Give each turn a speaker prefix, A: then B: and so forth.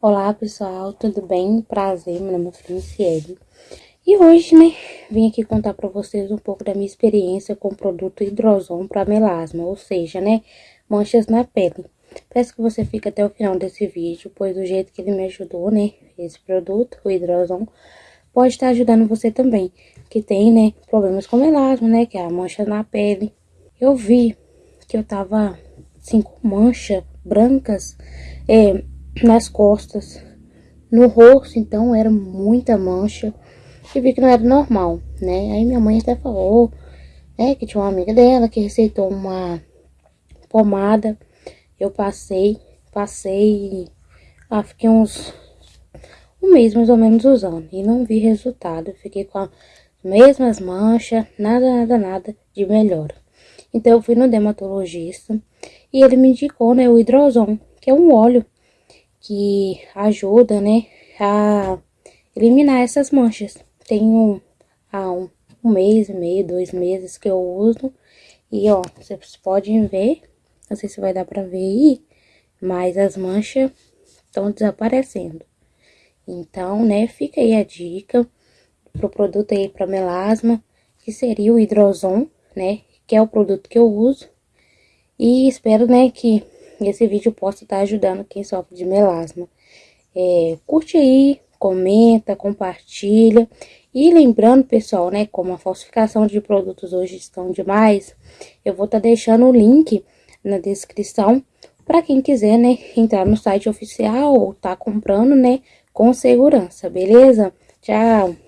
A: Olá pessoal, tudo bem? Prazer, meu nome é Franciele. E hoje, né, vim aqui contar pra vocês um pouco da minha experiência com o produto Hidrozon para melasma, ou seja, né, manchas na pele. Peço que você fique até o final desse vídeo, pois do jeito que ele me ajudou, né, esse produto, o Hidrozon, pode estar ajudando você também, que tem, né, problemas com melasma, né, que é a mancha na pele. Eu vi que eu tava, assim, com mancha brancas é, nas costas. No rosto, então, era muita mancha. E vi que não era normal, né? Aí minha mãe até falou, né, que tinha uma amiga dela que receitou uma pomada. Eu passei, passei, ah, fiquei uns um mês mais ou menos usando e não vi resultado. Fiquei com as mesmas manchas, nada, nada, nada de melhora. Então eu fui no dermatologista e ele me indicou, né, o hidrozon, que é um óleo que ajuda, né, a eliminar essas manchas. Tenho há um, um mês e meio, dois meses que eu uso. E, ó, vocês podem ver, não sei se vai dar pra ver aí, mas as manchas estão desaparecendo. Então, né, fica aí a dica pro produto aí para melasma, que seria o Hidrozon, né, que é o produto que eu uso. E espero, né, que esse vídeo possa estar ajudando quem sofre de melasma. É, curte aí, comenta, compartilha. E lembrando, pessoal, né, como a falsificação de produtos hoje estão demais, eu vou estar deixando o link na descrição para quem quiser, né, entrar no site oficial ou tá comprando, né, com segurança, beleza? Tchau!